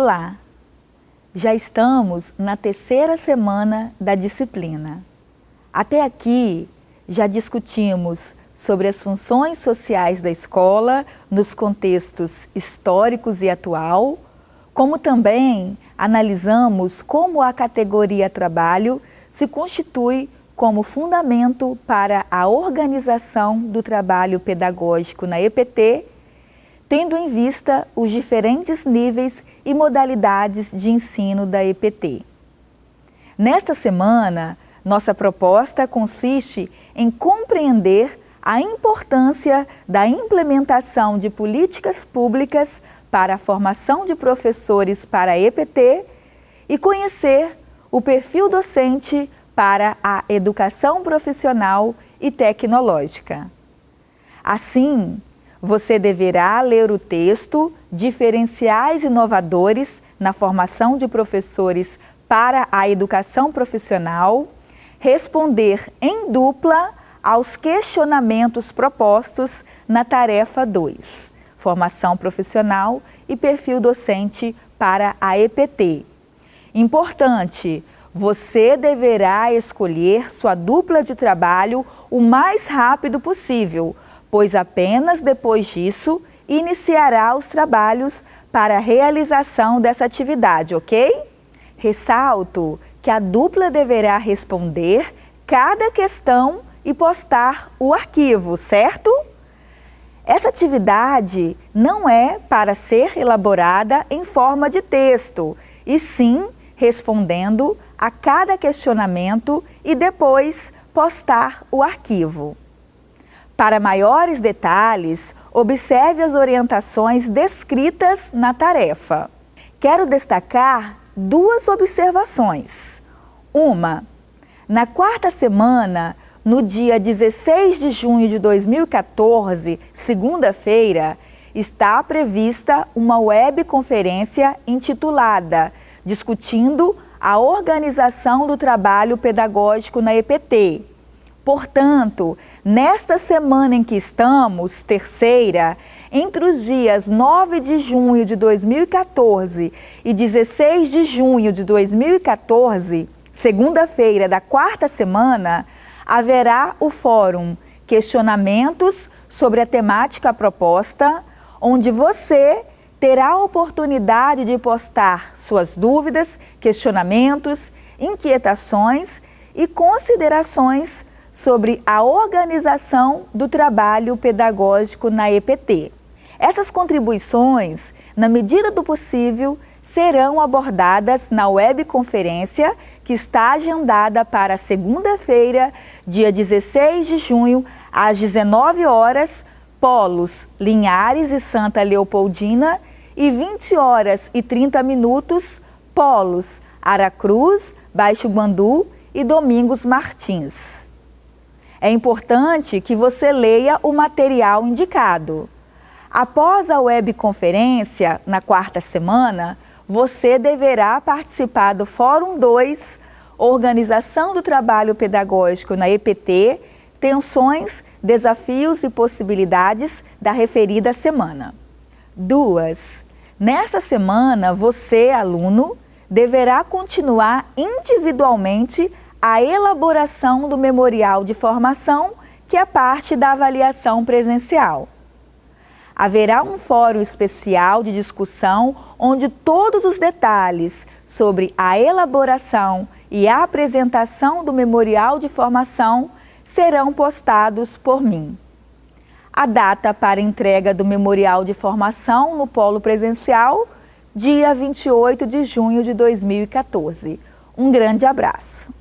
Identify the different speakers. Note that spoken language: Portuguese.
Speaker 1: Olá! Já estamos na terceira semana da disciplina. Até aqui, já discutimos sobre as funções sociais da escola nos contextos históricos e atual, como também analisamos como a categoria trabalho se constitui como fundamento para a organização do trabalho pedagógico na EPT tendo em vista os diferentes níveis e modalidades de ensino da EPT. Nesta semana, nossa proposta consiste em compreender a importância da implementação de políticas públicas para a formação de professores para a EPT e conhecer o perfil docente para a educação profissional e tecnológica. Assim, você deverá ler o texto Diferenciais Inovadores na Formação de Professores para a Educação Profissional, responder em dupla aos questionamentos propostos na tarefa 2, Formação Profissional e Perfil Docente para a EPT. Importante, você deverá escolher sua dupla de trabalho o mais rápido possível, pois apenas depois disso iniciará os trabalhos para a realização dessa atividade, ok? Ressalto que a dupla deverá responder cada questão e postar o arquivo, certo? Essa atividade não é para ser elaborada em forma de texto, e sim respondendo a cada questionamento e depois postar o arquivo. Para maiores detalhes, observe as orientações descritas na tarefa. Quero destacar duas observações. Uma, na quarta semana, no dia 16 de junho de 2014, segunda-feira, está prevista uma webconferência intitulada Discutindo a Organização do Trabalho Pedagógico na EPT. Portanto, Nesta semana em que estamos, terceira, entre os dias 9 de junho de 2014 e 16 de junho de 2014, segunda-feira da quarta semana, haverá o fórum Questionamentos sobre a temática proposta, onde você terá a oportunidade de postar suas dúvidas, questionamentos, inquietações e considerações sobre a organização do trabalho pedagógico na EPT. Essas contribuições, na medida do possível, serão abordadas na webconferência que está agendada para segunda-feira, dia 16 de junho, às 19 horas, Polos, Linhares e Santa Leopoldina, e 20 horas e 30 minutos, Polos, Aracruz, Baixo Guandu e Domingos Martins. É importante que você leia o material indicado. Após a webconferência, na quarta semana, você deverá participar do Fórum 2, Organização do Trabalho Pedagógico na EPT, Tensões, Desafios e Possibilidades da referida semana. Duas, nesta semana, você, aluno, deverá continuar individualmente a elaboração do memorial de formação, que é parte da avaliação presencial. Haverá um fórum especial de discussão onde todos os detalhes sobre a elaboração e a apresentação do memorial de formação serão postados por mim. A data para entrega do memorial de formação no polo presencial, dia 28 de junho de 2014. Um grande abraço.